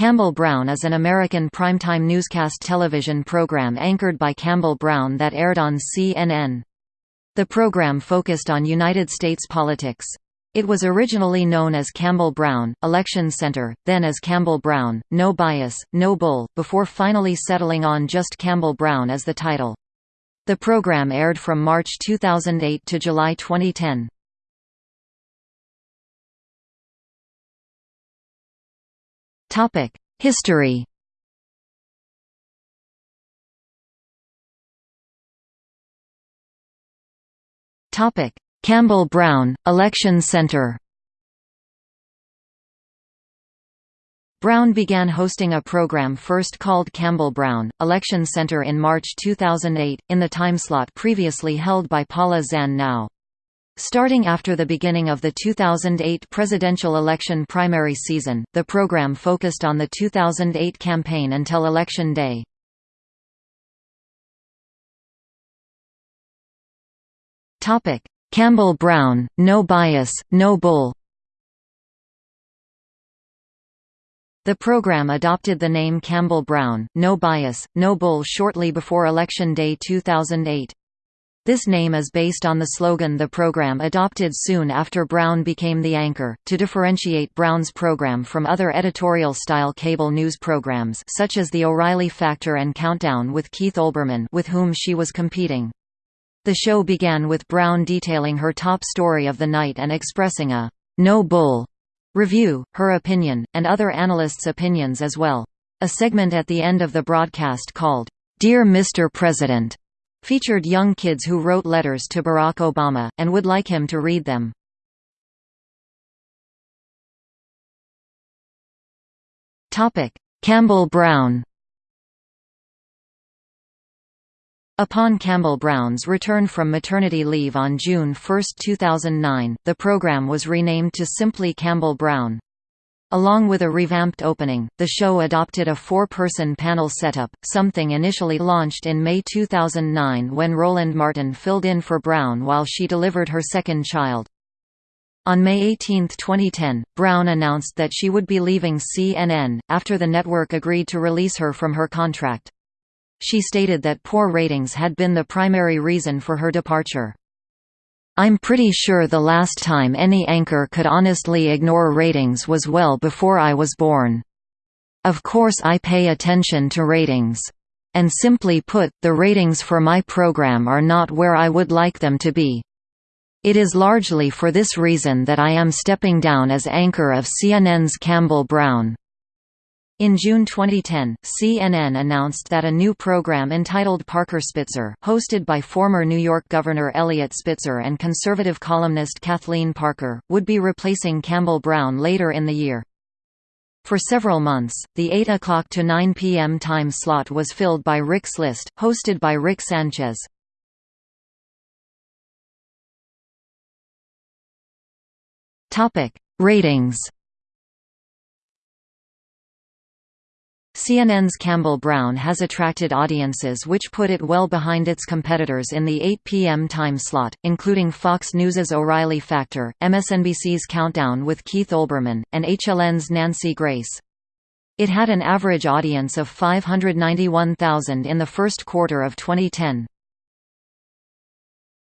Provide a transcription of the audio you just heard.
Campbell Brown is an American primetime newscast television program anchored by Campbell Brown that aired on CNN. The program focused on United States politics. It was originally known as Campbell Brown, Election Center, then as Campbell Brown, No Bias, No Bull, before finally settling on just Campbell Brown as the title. The program aired from March 2008 to July 2010. History Topic: Campbell Brown, Election Center Brown began hosting a program first called Campbell Brown, Election Center in March 2008, in the timeslot previously held by Paula Zahn Now. Starting after the beginning of the 2008 presidential election primary season, the program focused on the 2008 campaign until Election Day. Campbell Brown, No Bias, No Bull The program adopted the name Campbell Brown, No Bias, No Bull shortly before Election Day 2008. This name is based on the slogan the program adopted soon after Brown became the anchor, to differentiate Brown's program from other editorial-style cable news programs such as The O'Reilly Factor and Countdown with Keith Olbermann with whom she was competing. The show began with Brown detailing her top story of the night and expressing a «no bull» review, her opinion, and other analysts' opinions as well. A segment at the end of the broadcast called, "'Dear Mr. President' featured young kids who wrote letters to Barack Obama, and would like him to read them. Campbell Brown Upon Campbell Brown's return from maternity leave on June 1, 2009, the program was renamed to simply Campbell Brown. Along with a revamped opening, the show adopted a four-person panel setup, something initially launched in May 2009 when Roland Martin filled in for Brown while she delivered her second child. On May 18, 2010, Brown announced that she would be leaving CNN, after the network agreed to release her from her contract. She stated that poor ratings had been the primary reason for her departure. I'm pretty sure the last time any anchor could honestly ignore ratings was well before I was born. Of course I pay attention to ratings. And simply put, the ratings for my program are not where I would like them to be. It is largely for this reason that I am stepping down as anchor of CNN's Campbell Brown. In June 2010, CNN announced that a new program entitled Parker Spitzer, hosted by former New York Governor Eliot Spitzer and conservative columnist Kathleen Parker, would be replacing Campbell Brown later in the year. For several months, the 8 o'clock to 9 p.m. time slot was filled by Rick's List, hosted by Rick Sanchez. Ratings CNN's Campbell Brown has attracted audiences which put it well behind its competitors in the 8 p.m. time slot, including Fox News's O'Reilly Factor, MSNBC's Countdown with Keith Olbermann, and HLN's Nancy Grace. It had an average audience of 591,000 in the first quarter of 2010.